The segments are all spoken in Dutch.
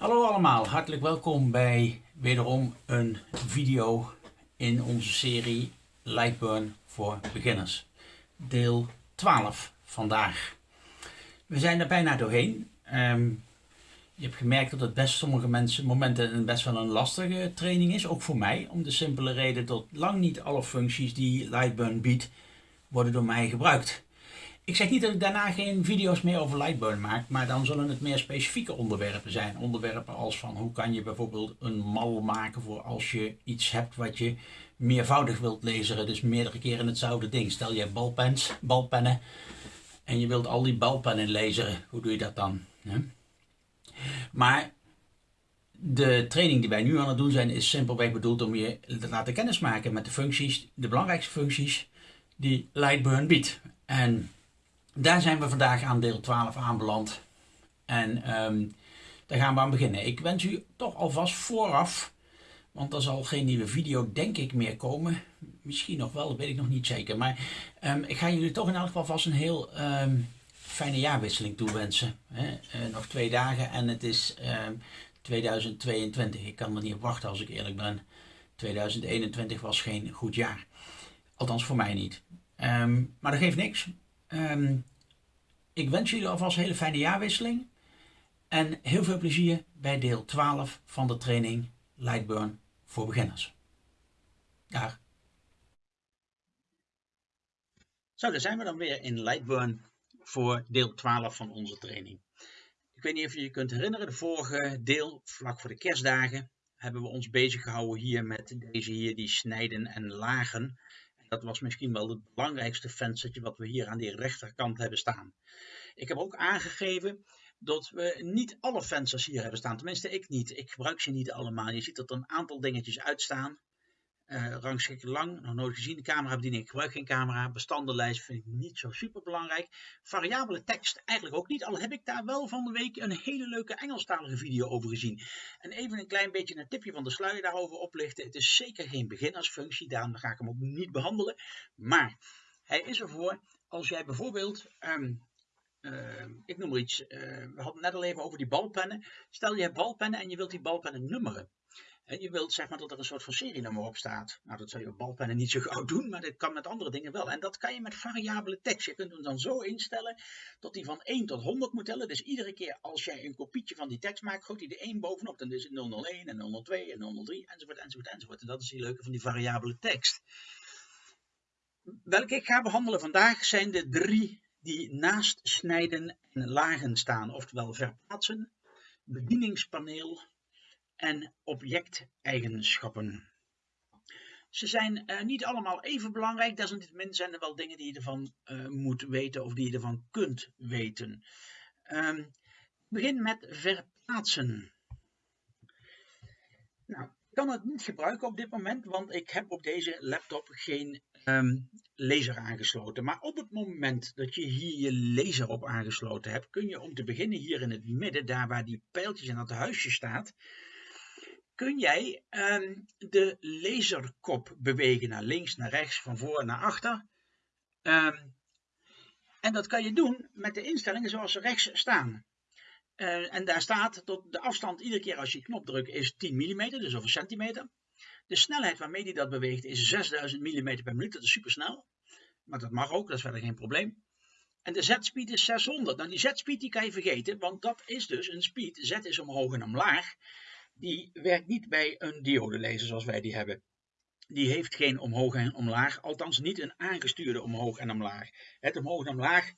Hallo allemaal, hartelijk welkom bij wederom een video in onze serie Lightburn voor beginners. Deel 12 vandaag. We zijn er bijna doorheen. Ehm, je hebt gemerkt dat het best sommige mensen momenten best wel een lastige training is, ook voor mij. Om de simpele reden dat lang niet alle functies die Lightburn biedt, worden door mij gebruikt. Ik zeg niet dat ik daarna geen video's meer over Lightburn maak, maar dan zullen het meer specifieke onderwerpen zijn. Onderwerpen als van hoe kan je bijvoorbeeld een mal maken voor als je iets hebt wat je meervoudig wilt lezen, dus meerdere keren hetzelfde ding. Stel je hebt balpens, balpennen en je wilt al die balpennen lezen, hoe doe je dat dan? Maar de training die wij nu aan het doen zijn is simpelweg bedoeld om je te laten kennismaken met de functies, de belangrijkste functies die Lightburn biedt. En daar zijn we vandaag aan deel 12 aanbeland. En um, daar gaan we aan beginnen. Ik wens u toch alvast vooraf, want er zal geen nieuwe video denk ik meer komen. Misschien nog wel, dat weet ik nog niet zeker. Maar um, ik ga jullie toch in elk geval vast een heel um, fijne jaarwisseling toewensen. Hè? Uh, nog twee dagen en het is 2022. Ik kan er niet op wachten als ik eerlijk ben. 2021 was geen goed jaar. Althans voor mij niet. maar dat geeft niks. Ik wens jullie alvast een hele fijne jaarwisseling. En heel veel plezier bij deel 12 van de training Lightburn voor beginners. Dag. Zo, daar zijn we dan weer in Lightburn voor deel 12 van onze training. Ik weet niet of je je kunt herinneren, de vorige deel, vlak voor de kerstdagen, hebben we ons bezig gehouden hier met deze hier, die snijden en lagen. Dat was misschien wel het belangrijkste venstertje wat we hier aan die rechterkant hebben staan. Ik heb ook aangegeven dat we niet alle vensters hier hebben staan. Tenminste, ik niet. Ik gebruik ze niet allemaal. Je ziet dat er een aantal dingetjes uitstaan. Uh, rangschik lang, nog nooit gezien. De camerabediening, ik gebruik geen camera. Bestandenlijst vind ik niet zo super belangrijk. Variabele tekst eigenlijk ook niet. Al heb ik daar wel van de week een hele leuke Engelstalige video over gezien. En even een klein beetje een tipje van de sluier daarover oplichten. Het is zeker geen beginnersfunctie, daarom ga ik hem ook niet behandelen. Maar hij is ervoor als jij bijvoorbeeld... Um, uh, ik noem maar iets, uh, we hadden net al even over die balpennen. Stel je hebt balpennen en je wilt die balpennen nummeren. En je wilt zeg maar dat er een soort van serienummer op staat. Nou, dat zou je op balpennen niet zo gauw doen, maar dat kan met andere dingen wel. En dat kan je met variabele tekst. Je kunt hem dan zo instellen dat hij van 1 tot 100 moet tellen. Dus iedere keer als jij een kopietje van die tekst maakt, gooit hij de 1 bovenop. Dan is het 001 en 002 en 003 enzovoort enzovoort enzovoort. En dat is die leuke van die variabele tekst. Welke ik ga behandelen vandaag zijn de drie die naast snijden en lagen staan. Oftewel verplaatsen, bedieningspaneel en objecteigenschappen. Ze zijn uh, niet allemaal even belangrijk, desalniettemin zijn er wel dingen die je ervan uh, moet weten of die je ervan kunt weten. Um, begin met verplaatsen. Nou, ik kan het niet gebruiken op dit moment, want ik heb op deze laptop geen um, laser aangesloten. Maar op het moment dat je hier je laser op aangesloten hebt, kun je om te beginnen hier in het midden, daar waar die pijltjes en dat huisje staat, kun jij um, de laserkop bewegen naar links, naar rechts, van voor naar achter. Um, en dat kan je doen met de instellingen zoals ze rechts staan. Uh, en daar staat dat de afstand iedere keer als je knop drukt is 10 mm, dus over centimeter. De snelheid waarmee die dat beweegt is 6000 mm per minuut, dat is super snel. Maar dat mag ook, dat is verder geen probleem. En de z-speed is 600. Nou die z-speed die kan je vergeten, want dat is dus een speed. Z is omhoog en omlaag die werkt niet bij een diodelaser zoals wij die hebben. Die heeft geen omhoog en omlaag, althans niet een aangestuurde omhoog en omlaag. Het omhoog en omlaag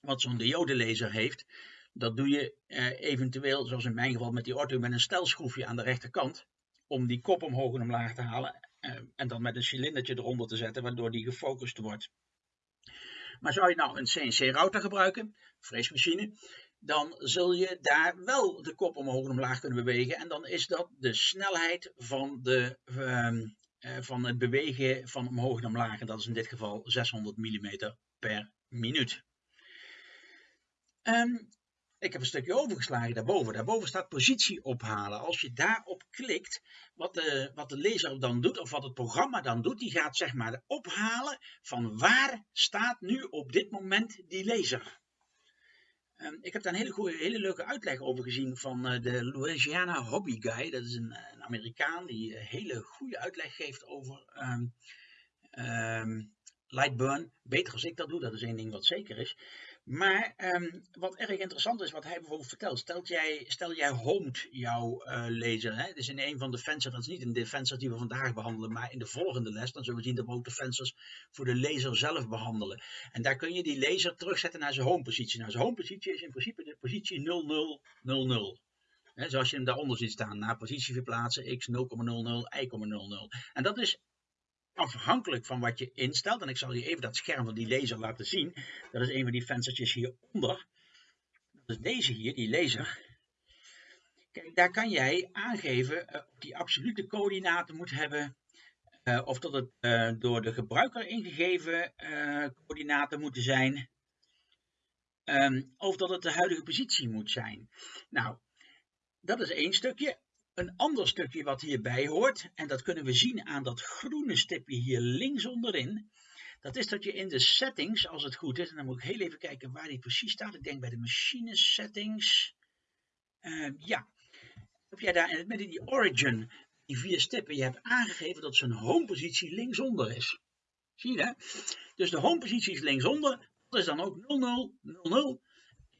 wat zo'n diodelaser heeft, dat doe je eh, eventueel, zoals in mijn geval met die orto, met een stelschroefje aan de rechterkant, om die kop omhoog en omlaag te halen eh, en dan met een cilindertje eronder te zetten, waardoor die gefocust wordt. Maar zou je nou een CNC-router gebruiken, freesmachine, dan zul je daar wel de kop omhoog en omlaag kunnen bewegen. En dan is dat de snelheid van, de, uh, van het bewegen van omhoog en omlaag. En dat is in dit geval 600 mm per minuut. Um, ik heb een stukje overgeslagen daarboven. Daarboven staat positie ophalen. Als je daarop klikt, wat de, wat de lezer dan doet, of wat het programma dan doet, die gaat zeg maar ophalen van waar staat nu op dit moment die lezer. Ehm, ik heb daar een hele, goede, hele leuke uitleg over gezien van uh, de Louisiana Hobby Guy. Dat is een, een Amerikaan die een hele goede uitleg geeft over um, um, Lightburn. Beter als ik dat doe, dat is één ding wat zeker is. Maar um, wat erg interessant is, wat hij bijvoorbeeld vertelt. Stel jij, stel jij homed jouw uh, laser. Hè? Dus in een van de vensters, dat is niet in de vensters die we vandaag behandelen, maar in de volgende les. Dan zullen we zien dat we ook de vensters voor de laser zelf behandelen. En daar kun je die laser terugzetten naar zijn home positie. Nou, zijn home positie is in principe de positie 0000. He, zoals je hem daaronder ziet staan. Naar positie verplaatsen, x 0,00, y,00. En dat is afhankelijk van wat je instelt, en ik zal je even dat scherm van die laser laten zien. Dat is een van die venstertjes hieronder. Dat is deze hier, die laser. Kijk, daar kan jij aangeven uh, of die absolute coördinaten moet hebben. Uh, of dat het uh, door de gebruiker ingegeven coördinaten moeten zijn. Um, of dat het de huidige positie moet zijn. Nou, dat is één stukje. Een ander stukje wat hierbij hoort, en dat kunnen we zien aan dat groene stipje hier links onderin, dat is dat je in de settings, als het goed is, en dan moet ik heel even kijken waar die precies staat, ik denk bij de machine settings, uh, ja, heb jij daar in het midden die origin, die vier stippen, je hebt aangegeven dat zijn home positie linksonder is. Zie je dat? Dus de home positie is linksonder, dat is dan ook 00, 00.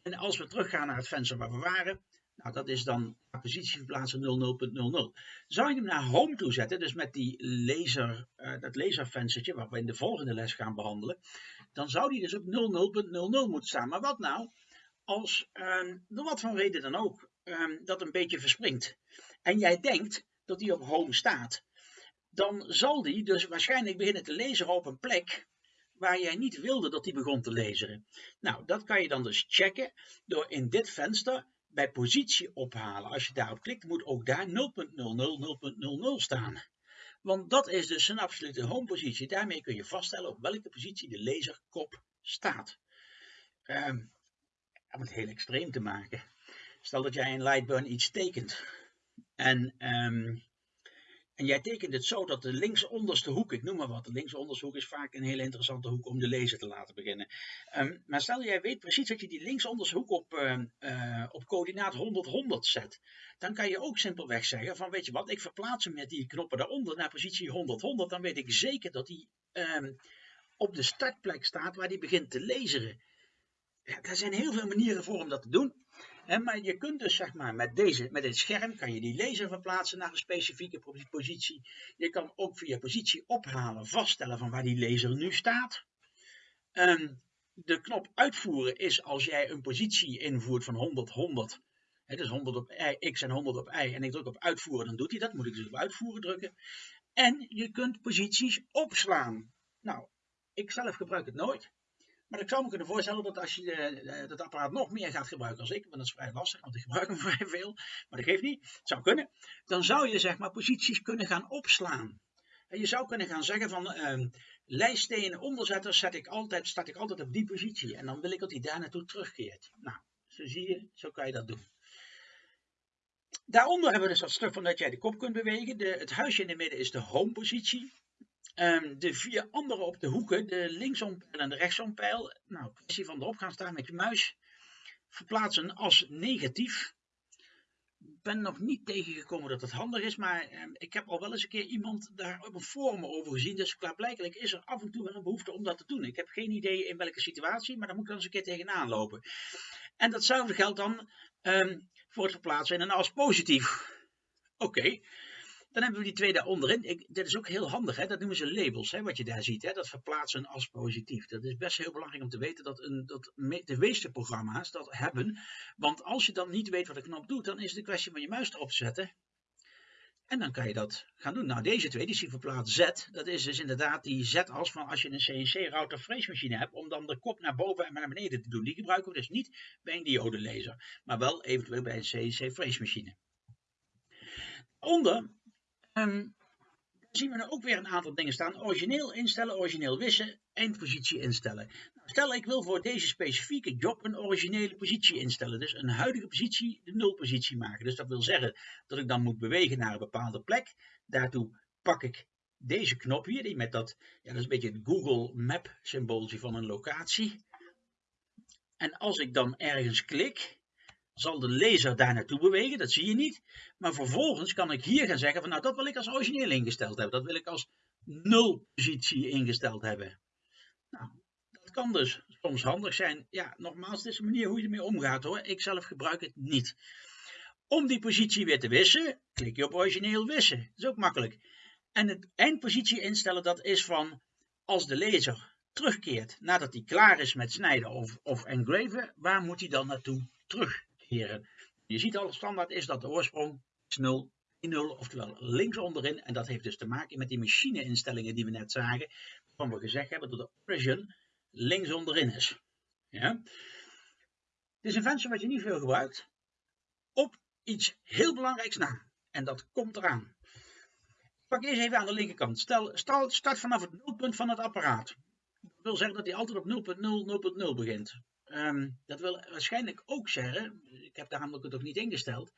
En als we teruggaan naar het venster waar we waren, nou, dat is dan positie verplaatsen 00.00. Zou je hem naar home toe zetten, dus met die laser, uh, dat laservenstertje, wat we in de volgende les gaan behandelen, dan zou die dus op 00.00 moeten staan. Maar wat nou als, uh, door wat van reden dan ook, uh, dat een beetje verspringt. En jij denkt dat die op home staat. Dan zal die dus waarschijnlijk beginnen te lezen op een plek waar jij niet wilde dat die begon te lezen. Nou, dat kan je dan dus checken door in dit venster bij positie ophalen. Als je daarop klikt, moet ook daar 0.00, 0.00 staan. Want dat is dus een absolute home positie. Daarmee kun je vaststellen op welke positie de laserkop staat. Um, om het heel extreem te maken. Stel dat jij in Lightburn iets tekent. En um, en jij tekent het zo dat de linksonderste hoek, ik noem maar wat, de linksonderste hoek is vaak een hele interessante hoek om de lezer te laten beginnen. Um, maar stel jij weet precies dat je die linksonderste hoek op, uh, uh, op coördinaat 100-100 zet. Dan kan je ook simpelweg zeggen van weet je wat, ik verplaats hem met die knoppen daaronder naar positie 100-100. Dan weet ik zeker dat hij um, op de startplek staat waar hij begint te lezen. Ja, er zijn heel veel manieren voor om dat te doen. Maar je kunt dus zeg maar met, deze, met dit scherm kan je die laser verplaatsen naar een specifieke positie. Je kan ook via positie ophalen vaststellen van waar die laser nu staat. Um, de knop uitvoeren is als jij een positie invoert van 100, 100. He, dus 100 op x en 100 op y. En ik druk op uitvoeren, dan doet hij dat. Moet ik dus op uitvoeren drukken. En je kunt posities opslaan. Nou, ik zelf gebruik het nooit. Maar ik zou me kunnen voorstellen dat als je uh, dat apparaat nog meer gaat gebruiken als ik, want dat is vrij lastig, want ik gebruik hem vrij veel, maar dat geeft niet, het zou kunnen, dan zou je zeg maar posities kunnen gaan opslaan. En je zou kunnen gaan zeggen van uh, lijststenen onderzetters zet ik altijd, start ik altijd op die positie en dan wil ik dat hij daar naartoe terugkeert. Nou, zo zie je, zo kan je dat doen. Daaronder hebben we dus dat stuk van dat jij de kop kunt bewegen. De, het huisje in de midden is de home positie. Um, de vier andere op de hoeken, de linksompijl en de rechtsompijl, nou, kwestie van erop gaan staan met je muis, verplaatsen als negatief. Ik ben nog niet tegengekomen dat het handig is, maar um, ik heb al wel eens een keer iemand daar op een forum over gezien, dus klaarblijkelijk is er af en toe wel een behoefte om dat te doen. Ik heb geen idee in welke situatie, maar daar moet ik dan eens een keer tegenaan lopen. En datzelfde geldt dan um, voor het verplaatsen in een als positief. Oké. Dan hebben we die twee daaronderin. Ik, dit is ook heel handig, hè? dat noemen ze labels, hè? wat je daar ziet. Hè? Dat verplaatsen als positief. Dat is best heel belangrijk om te weten dat, een, dat de meeste programma's dat hebben. Want als je dan niet weet wat de knop doet, dan is het een kwestie van je muis erop te zetten. En dan kan je dat gaan doen. Nou, deze twee, die zie verplaatst Z, dat is dus inderdaad die Z-as van als je een CNC-router freesmachine hebt, om dan de kop naar boven en naar beneden te doen. Die gebruiken we dus niet bij een diodelaser, maar wel eventueel bij een CNC-freesmachine. Onder Um, zien we er ook weer een aantal dingen staan. Origineel instellen, origineel wissen, eindpositie instellen. Nou, stel ik wil voor deze specifieke job een originele positie instellen. Dus een huidige positie de nulpositie maken. Dus dat wil zeggen dat ik dan moet bewegen naar een bepaalde plek. Daartoe pak ik deze knop hier, die met dat, ja dat is een beetje het Google Map symbooltje van een locatie. En als ik dan ergens klik, zal de laser daar naartoe bewegen, dat zie je niet. Maar vervolgens kan ik hier gaan zeggen van nou dat wil ik als origineel ingesteld hebben. Dat wil ik als nul positie ingesteld hebben. Nou, dat kan dus soms handig zijn. Ja, nogmaals, dit is de manier hoe je ermee omgaat hoor. Ik zelf gebruik het niet. Om die positie weer te wissen, klik je op origineel wissen. Dat is ook makkelijk. En het eindpositie instellen, dat is van als de laser terugkeert nadat hij klaar is met snijden of, of engraven, waar moet hij dan naartoe terugkeren? Je ziet al, standaard is dat de oorsprong is 0, 0, oftewel links onderin. En dat heeft dus te maken met die machine-instellingen die we net zagen, waarvan we gezegd hebben dat de origin links onderin is. Ja? Het is een venster wat je niet veel gebruikt, op iets heel belangrijks na. En dat komt eraan. Pak eerst even aan de linkerkant. Stel, start vanaf het nulpunt van het apparaat. Dat wil zeggen dat hij altijd op 0.0, 0.0 begint. Um, dat wil waarschijnlijk ook zeggen, ik heb daar namelijk het ook niet ingesteld,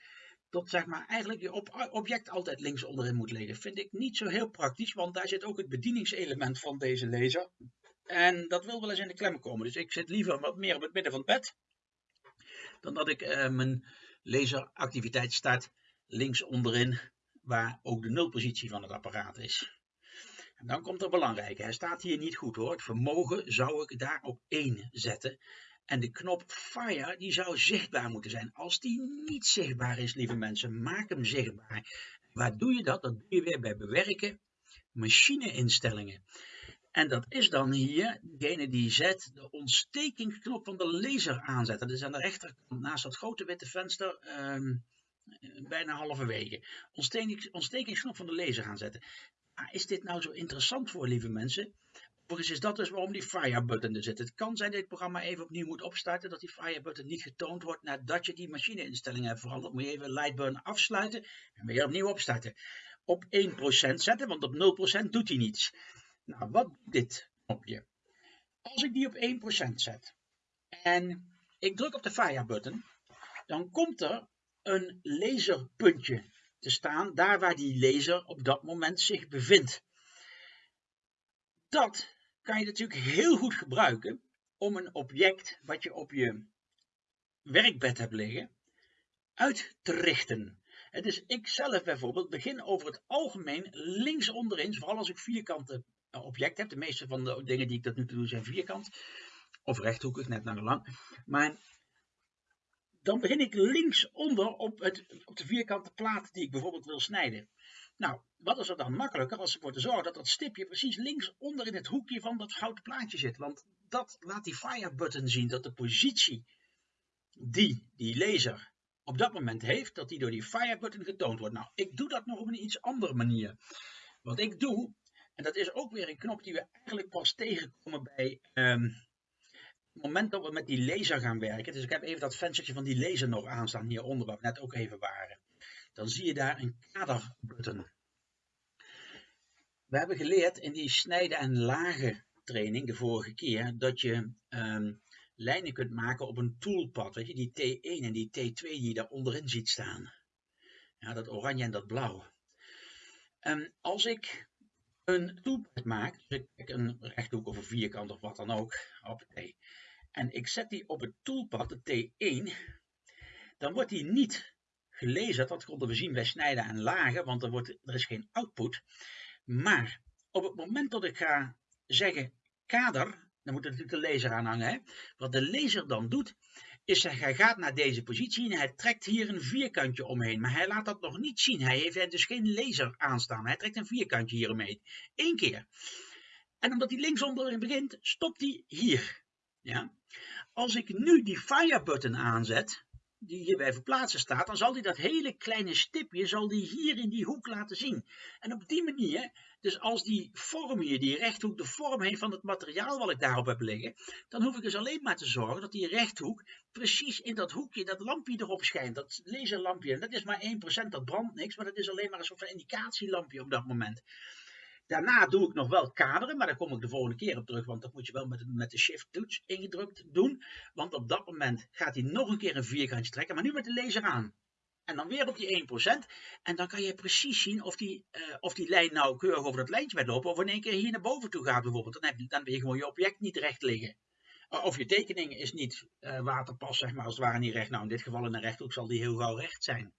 dat zeg maar eigenlijk je object altijd links onderin moet liggen. Vind ik niet zo heel praktisch, want daar zit ook het bedieningselement van deze laser. En dat wil wel eens in de klem komen. Dus ik zit liever wat meer op het midden van het bed, dan dat ik uh, mijn laseractiviteit start links onderin, waar ook de nulpositie van het apparaat is. En dan komt er belangrijke. Hij staat hier niet goed hoor. Het vermogen zou ik daar op 1 zetten. En de knop Fire die zou zichtbaar moeten zijn. Als die niet zichtbaar is, lieve mensen, maak hem zichtbaar. Waar doe je dat? Dat doe je weer bij bewerken, machine-instellingen. En dat is dan hier degene die zet de ontstekingsknop van de laser aanzet. Dat is aan de rechterkant naast dat grote witte venster. Um, bijna halverwege. Ontstekingsknop van de laser aanzetten. Maar is dit nou zo interessant voor, lieve mensen? Overigens is dat dus waarom die fire button er zit. Het kan zijn dat je het programma even opnieuw moet opstarten, dat die fire button niet getoond wordt nadat je die machine-instellingen hebt veranderd. Moet je even Lightburn afsluiten en weer opnieuw opstarten. Op 1% zetten, want op 0% doet hij niets. Nou, wat dit knopje? Als ik die op 1% zet en ik druk op de fire button, dan komt er een laserpuntje te staan, daar waar die laser op dat moment zich bevindt. Dat kan je natuurlijk heel goed gebruiken om een object wat je op je werkbed hebt liggen uit te richten. Het is ik zelf bijvoorbeeld begin over het algemeen links onderin, vooral als ik vierkante objecten heb. De meeste van de dingen die ik tot nu doe zijn vierkant of rechthoekig, net naar lang. Maar dan begin ik linksonder op, het, op de vierkante plaat die ik bijvoorbeeld wil snijden. Nou, wat is er dan makkelijker als ervoor te zorgen dat dat stipje precies linksonder in het hoekje van dat houten plaatje zit. Want dat laat die fire button zien dat de positie die die laser op dat moment heeft, dat die door die fire button getoond wordt. Nou, ik doe dat nog op een iets andere manier. Wat ik doe, en dat is ook weer een knop die we eigenlijk pas tegenkomen bij um, het moment dat we met die laser gaan werken. Dus ik heb even dat venstertje van die laser nog aanstaan hieronder, waar we net ook even waren dan zie je daar een kaderbutton. We hebben geleerd in die snijden en lagen training de vorige keer dat je um, lijnen kunt maken op een toolpad. Weet je, die T1 en die T2 die je daar onderin ziet staan. Ja, dat oranje en dat blauw. Um, als ik een toolpad maak, dus ik een rechthoek of een vierkant of wat dan ook, op en ik zet die op het toolpad, de T1, dan wordt die niet gelezen. Dat konden we zien bij snijden en lagen, want er, wordt, er is geen output. Maar op het moment dat ik ga zeggen kader, dan moet er natuurlijk de laser aan hangen. Hè? Wat de laser dan doet, is dat hij gaat naar deze positie en hij trekt hier een vierkantje omheen. Maar hij laat dat nog niet zien. Hij heeft dus geen laser aanstaan. Hij trekt een vierkantje hier omheen. Eén keer. En omdat hij linksonder begint, stopt hij hier. Ja? Als ik nu die fire button aanzet, die hierbij verplaatsen staat, dan zal hij dat hele kleine stipje zal die hier in die hoek laten zien. En op die manier, dus als die vorm hier, die rechthoek, de vorm heeft van het materiaal wat ik daarop heb liggen, dan hoef ik dus alleen maar te zorgen dat die rechthoek precies in dat hoekje, dat lampje erop schijnt, dat laserlampje. En dat is maar 1%, dat brandt niks, maar dat is alleen maar een soort van indicatielampje op dat moment. Daarna doe ik nog wel kaderen, maar daar kom ik de volgende keer op terug, want dat moet je wel met, met de shift toets ingedrukt doen. Want op dat moment gaat hij nog een keer een vierkantje trekken, maar nu met de laser aan. En dan weer op die 1%. En dan kan je precies zien of die, uh, of die lijn nou keurig over dat lijntje gaat lopen, of in één keer hier naar boven toe gaat bijvoorbeeld. Dan heb je, dan heb je gewoon je object niet recht liggen. Of je tekening is niet uh, waterpas, zeg maar, als het ware niet recht. Nou, in dit geval in een rechthoek zal die heel gauw recht zijn.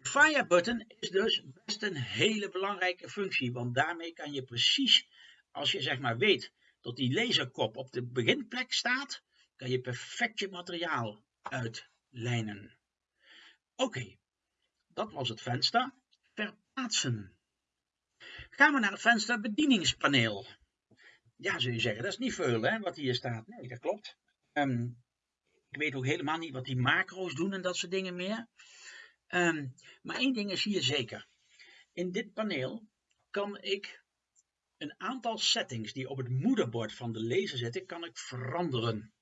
Fire button is dus best een hele belangrijke functie, want daarmee kan je precies, als je zeg maar weet dat die laserkop op de beginplek staat, kan je perfect je materiaal uitlijnen. Oké, dat was het venster. Verplaatsen. Gaan we naar het venster bedieningspaneel. Ja, zul je zeggen, dat is niet veel hè, wat hier staat. Nee, dat klopt. Ehm, ik weet ook helemaal niet wat die macro's doen en dat soort dingen meer. Ehm, maar één ding is hier zeker. In dit paneel kan ik een aantal settings die op het moederbord van de laser zitten, kan ik veranderen.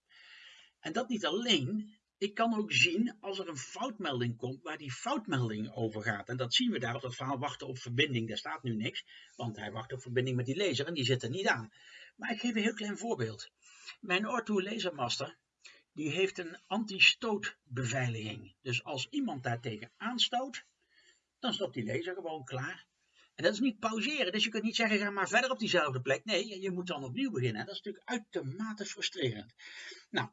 En dat niet alleen, ik kan ook zien als er een foutmelding komt waar die foutmelding over gaat. En dat zien we daar op dat verhaal wachten op verbinding. Daar staat nu niks, want hij wacht op verbinding met die laser en die zit er niet aan. Maar ik geef een heel klein voorbeeld. Mijn Orto Lasermaster die heeft een anti-stootbeveiliging. Dus als iemand daartegen aanstoot, dan stopt die laser gewoon klaar. En dat is niet pauzeren, dus je kunt niet zeggen ga maar verder op diezelfde plek. Nee, je moet dan opnieuw beginnen. Dat is natuurlijk uitermate frustrerend. Nou,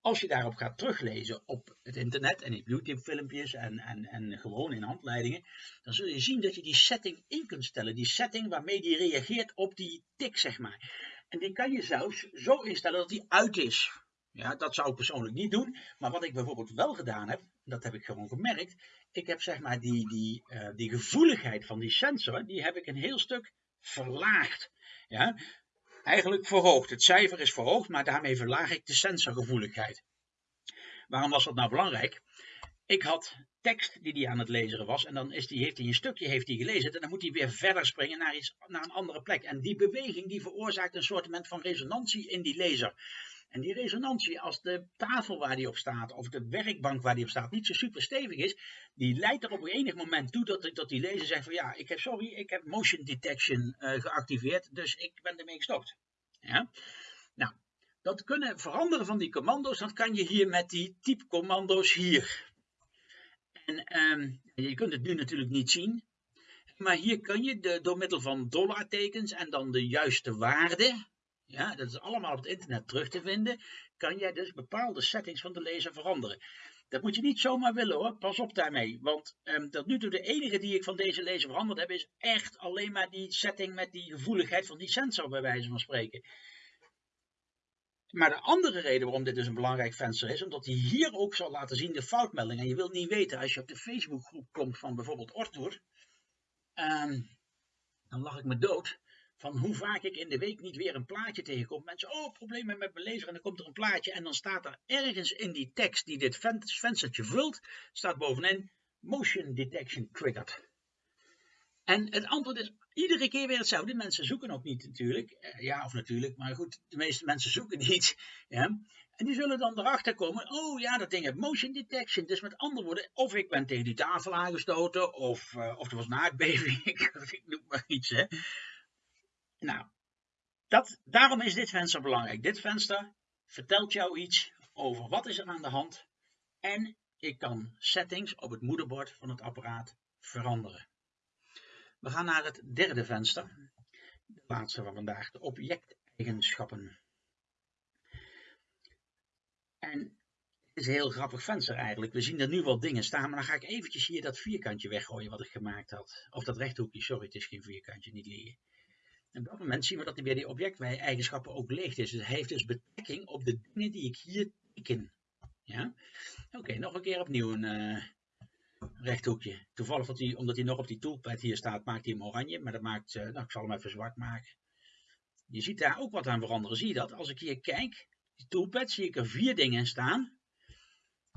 als je daarop gaat teruglezen op het internet en in YouTube filmpjes en, en, en gewoon in handleidingen, dan zul je zien dat je die setting in kunt stellen. Die setting waarmee die reageert op die tik, zeg maar. En die kan je zelfs zo instellen dat die uit is. Ja, dat zou ik persoonlijk niet doen. Maar wat ik bijvoorbeeld wel gedaan heb, dat heb ik gewoon gemerkt. Ik heb zeg maar die, die, uh, die gevoeligheid van die sensor, die heb ik een heel stuk verlaagd. Ja, eigenlijk verhoogd. Het cijfer is verhoogd, maar daarmee verlaag ik de sensorgevoeligheid. Waarom was dat nou belangrijk? Ik had tekst die hij aan het lezen was en dan is die, heeft hij een stukje heeft hij gelezen en dan moet hij weer verder springen naar, iets, naar een andere plek. En die beweging die veroorzaakt een soort van resonantie in die lezer. En die resonantie, als de tafel waar die op staat, of de werkbank waar die op staat, niet zo super stevig is, die leidt er op een enig moment toe dat, die lezer zegt van ja, ik heb, sorry, ik heb motion detection uh, geactiveerd, dus ik ben ermee gestopt. Ja? Nou, dat kunnen veranderen van die commando's, dat kan je hier met die type commando's hier. En um, je kunt het nu natuurlijk niet zien, maar hier kun je door middel van dollartekens en dan de juiste waarde, ja, dat is allemaal op het internet terug te vinden, kan jij dus bepaalde settings van de lezer veranderen. Dat moet je niet zomaar willen hoor, pas op daarmee. Want um, tot nu toe de enige die ik van deze lezer veranderd heb, is echt alleen maar die setting met die gevoeligheid van die sensor, bij wijze van spreken. Maar de andere reden waarom dit dus een belangrijk venster is, omdat hij hier ook zal laten zien de foutmelding. En je wilt niet weten, als je op de Facebookgroep komt van bijvoorbeeld Ortour, um, dan lag ik me dood van hoe vaak ik in de week niet weer een plaatje tegenkom. Mensen, oh, problemen met mijn lezer en dan komt er een plaatje en dan staat er ergens in die tekst die dit venstertje vult, staat bovenin motion detection triggered. En het antwoord is iedere keer weer hetzelfde. Mensen zoeken ook niet natuurlijk. Eh, ja, of natuurlijk, maar goed, de meeste mensen zoeken niet. Ja. En die zullen dan erachter komen, oh ja, dat ding heeft motion detection. Dus met andere woorden, of ik ben tegen die tafel aangestoten, of, uh, of er was aardbeving, ik noem maar iets. Hè. Nou, dat, daarom is dit venster belangrijk. Dit venster vertelt jou iets over wat is er aan de hand. En ik kan settings op het moederbord van het apparaat veranderen. We gaan naar het derde venster. De laatste van vandaag, de objecteigenschappen. En het is een heel grappig venster eigenlijk. We zien er nu wel dingen staan, maar dan ga ik eventjes hier dat vierkantje weggooien wat ik gemaakt had. Of dat rechthoekje, sorry, het is geen vierkantje, niet liggen. En op dat moment zien we dat hij bij die objecteigenschappen ook leeg is. Dus hij heeft dus betrekking op de dingen die ik hier teken. Ja? Oké, nog een keer opnieuw een uh, rechthoekje. Toevallig, dat hij, omdat hij nog op die toolpad hier staat, maakt hij hem oranje. Maar dat maakt, uh, nou, ik zal hem even zwart maken. Je ziet daar ook wat aan veranderen. Zie je dat? Als ik hier kijk, die toolpad, zie ik er vier dingen staan.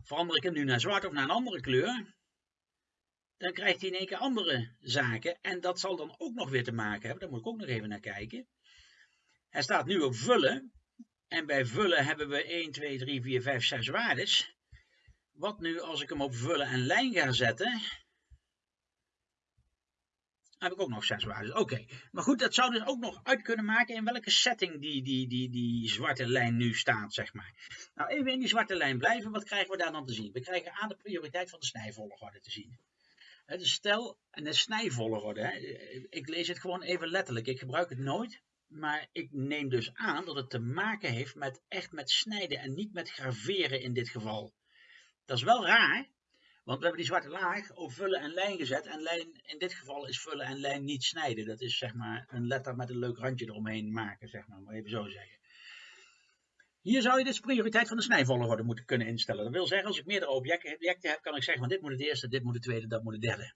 Verander ik hem nu naar zwart of naar een andere kleur, dan krijgt hij in één keer andere zaken. En dat zal dan ook nog weer te maken hebben. Daar moet ik ook nog even naar kijken. Hij staat nu op vullen. En bij vullen hebben we 1, 2, 3, 4, 5, 6 waardes. Wat nu als ik hem op vullen en lijn ga zetten? heb ik ook nog 6 waardes. Oké, maar goed, dat zou dus ook nog uit kunnen maken in welke setting die, die, die, die zwarte lijn nu staat, zeg maar. Nou, even in die zwarte lijn blijven. Wat krijgen we daar dan te zien? We krijgen aan de prioriteit van de snijvolgorde te zien. Het is stel en de snijvolgorde. Hè. Ik lees het gewoon even letterlijk. Ik gebruik het nooit. maar ik neem dus aan dat het te maken heeft met echt met snijden en niet met graveren in dit geval. Dat is wel raar, want we hebben die zwarte laag op vullen en lijn gezet. En lijn, in dit geval is vullen en lijn niet snijden. Dat is zeg maar een letter met een leuk randje eromheen maken, zeg maar, maar even zo zeggen. Hier zou je dus prioriteit van de snijvolgorde moeten kunnen instellen. Dat wil zeggen, als ik meerdere objecten, heb, kan ik zeggen, van dit moet het eerste, dit moet het tweede, dat moet het derde.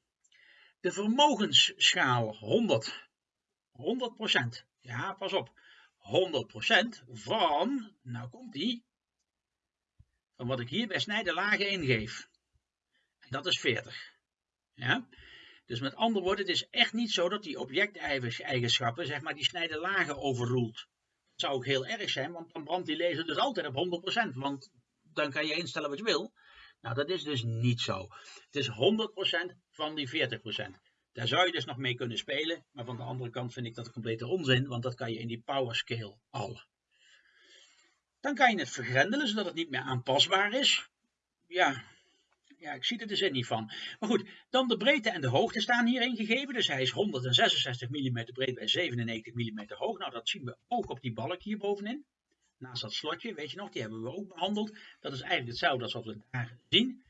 De vermogensschaal 100. 100%. Ja, pas op. 100% van, nou komt die, van wat ik hier bij snijden lagen ingeef. En dat is 40. Ja? Dus met andere woorden, het is echt niet zo dat die objecteigenschappen, zeg maar, die snijden lagen overroelt. Zou ook heel erg zijn, want dan brandt die laser dus altijd op 100%. Want dan kan je instellen wat je wil. Nou, dat is dus niet zo. Het is 100% van die 40%. Daar zou je dus nog mee kunnen spelen, maar van de andere kant vind ik dat complete onzin, want dat kan je in die power scale al. Dan kan je het vergrendelen, zodat het niet meer aanpasbaar is. Ja, ja, ik zie er de zin niet van. Maar goed, dan de breedte en de hoogte staan hierin gegeven. Dus hij is 166 mm breed bij 97 mm hoog. Nou, dat zien we ook op die balk hier bovenin. Naast dat slotje, weet je nog, die hebben we ook behandeld. Dat is eigenlijk hetzelfde als wat we daar zien.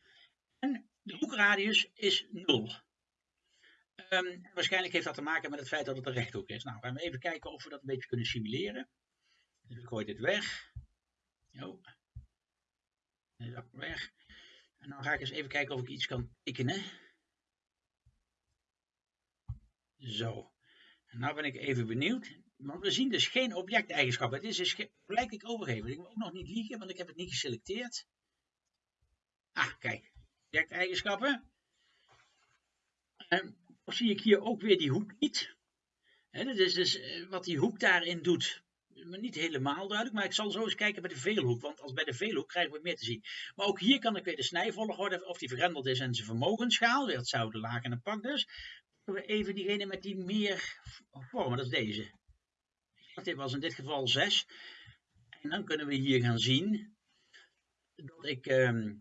En de hoekradius is 0. Um, waarschijnlijk heeft dat te maken met het feit dat het een rechthoek is. Nou, gaan we even kijken of we dat een beetje kunnen simuleren. Dus ik gooi dit weg. Dat weg. En dan ga ik eens even kijken of ik iets kan tekenen. Zo. En nou ben ik even benieuwd. Want we zien dus geen objecteigenschappen. Het is dus ik overgeven. Ik moet ook nog niet liegen, want ik heb het niet geselecteerd. Ah, kijk. Objecteigenschappen. En zie ik hier ook weer die hoek niet. Dat is dus eh, wat die hoek daarin doet. Niet helemaal duidelijk, maar ik zal zo eens kijken bij de veelhoek. Want als bij de veelhoek krijgen we meer te zien. Maar ook hier kan ik weer de snijvolgorde, of die vergrendeld is en zijn vermogensschaal. Dat zou de laag en een pak dus. We even diegene met die meer vormen, dat is deze. Dit was in dit geval 6. En dan kunnen we hier gaan zien dat ik ehm,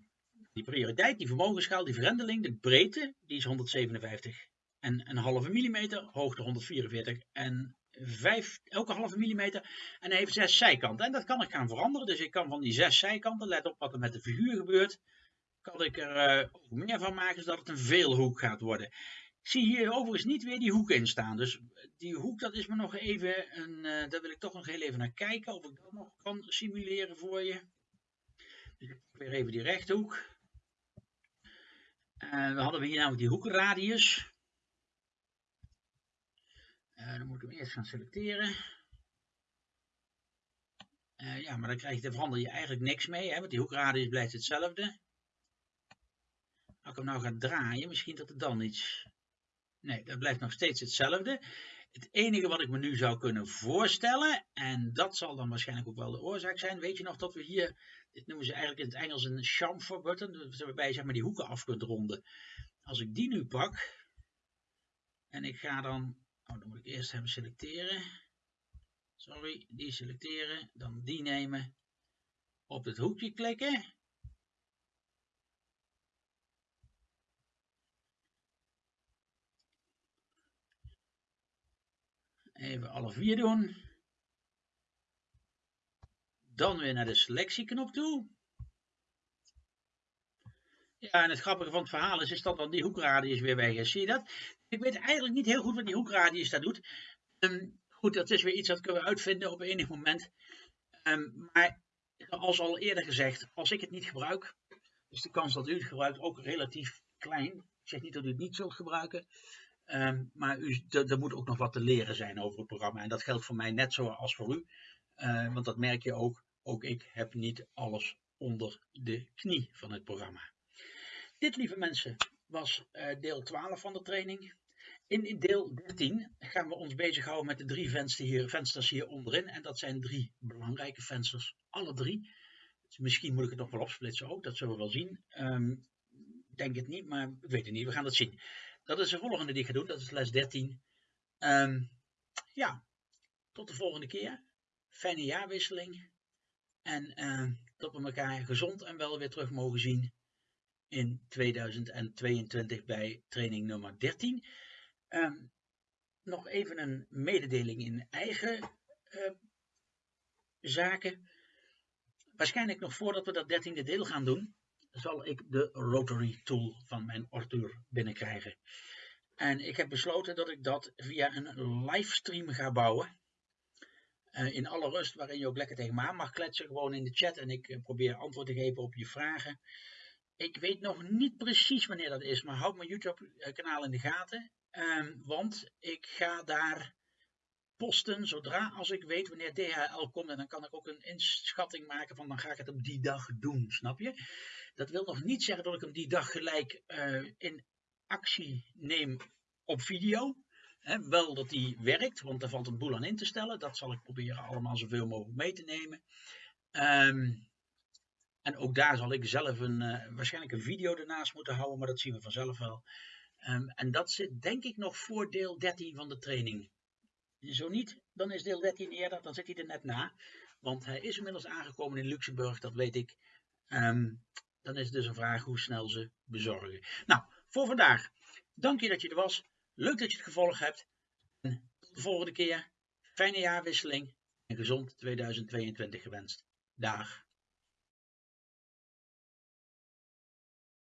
die prioriteit, die vermogensschaal, die vergrendeling, de breedte, die is 157 en een halve millimeter, hoogte 144 en 5, elke halve millimeter. En hij heeft zes zijkanten. En dat kan ik gaan veranderen. Dus ik kan van die zes zijkanten, let op wat er met de figuur gebeurt, kan ik er uh, meer van maken zodat het een veelhoek gaat worden. Ik zie hier overigens niet weer die hoek in staan. Dus die hoek, dat is me nog even, een, uh, daar wil ik toch nog heel even naar kijken. Of ik dat nog kan simuleren voor je. Dus ik weer even die rechthoek. Uh, we hadden hier namelijk die hoekradius. Uh, dan moet ik hem eerst gaan selecteren. Uh, ja, maar dan krijg je, dan verander je eigenlijk niks mee, hè, want die hoekradius blijft hetzelfde. Als ik hem nou ga draaien, misschien dat het dan iets... Nee, dat blijft nog steeds hetzelfde. Het enige wat ik me nu zou kunnen voorstellen, en dat zal dan waarschijnlijk ook wel de oorzaak zijn, weet je nog dat we hier, dit noemen ze eigenlijk in het Engels een chamfer button, waarbij je zeg maar die hoeken af kunt ronden. Als ik die nu pak, en ik ga dan Oh, dan moet ik eerst hem selecteren. Sorry, die selecteren. Dan die nemen. Op het hoekje klikken. Even alle vier doen. Dan weer naar de selectieknop toe. Ja, en het grappige van het verhaal is, is dat dan die hoekradius weer weg is. Zie je dat? Ik weet eigenlijk niet heel goed wat die hoekradius daar doet. Um, goed, dat is weer iets dat kunnen we uitvinden op enig moment. Um, maar zoals al eerder gezegd, als ik het niet gebruik, is de kans dat u het gebruikt ook relatief klein. Ik zeg niet dat u het niet zult gebruiken, um, maar u, er moet ook nog wat te leren zijn over het programma. En dat geldt voor mij net zoals voor u, uh, want dat merk je ook. Ook ik heb niet alles onder de knie van het programma. Dit, lieve mensen, was uh, deel 12 van de training. In deel 13 gaan we ons bezighouden met de drie vensters hier, vensters hier onderin. En dat zijn drie belangrijke vensters, alle drie. Dus misschien moet ik het nog wel opsplitsen ook, dat zullen we wel zien. Um, denk het niet, maar ik weet het niet, we gaan het zien. Dat is de volgende die ik ga doen, dat is les 13. Um, ehm, ja, tot de volgende keer. Fijne jaarwisseling. En uh, dat we elkaar gezond en wel weer terug mogen zien in 2022 bij training nummer 13. Um, nog even een mededeling in eigen zaken. Waarschijnlijk nog voordat we dat dertiende deel gaan doen, zal ik de Rotary Tool van mijn Arthur binnenkrijgen. En ik heb besloten dat ik dat via een livestream ga bouwen. Uh, in alle rust, waarin je ook lekker tegen me aan mag kletsen, gewoon in de chat. En ik uh, probeer antwoord te geven op je vragen. Ik weet nog niet precies wanneer dat is, maar houd mijn YouTube-kanaal in de gaten. Um, want ik ga daar posten zodra als ik weet wanneer DHL komt. En dan kan ik ook een inschatting maken van dan ga ik het op die dag doen, snap je? Dat wil nog niet zeggen dat ik hem die dag gelijk uh, in actie neem op video. Wel dat die werkt, want daar valt een boel aan in te stellen. Dat zal ik proberen allemaal zoveel mogelijk mee te nemen. Um, en ook daar zal ik zelf een, uh, waarschijnlijk een video ernaast moeten houden, maar dat zien we vanzelf wel. Um, en dat zit denk ik nog voor deel 13 van de training. Zo niet, dan is deel 13 eerder, dan zit hij er net na. Want hij is inmiddels aangekomen in Luxemburg, dat weet ik. Um, dan is het dus een vraag hoe snel ze bezorgen. Nou, voor vandaag. Dank je dat je er was. Leuk dat je het gevolgd hebt. En tot de volgende keer. Fijne jaarwisseling en gezond 2022 gewenst. Dag.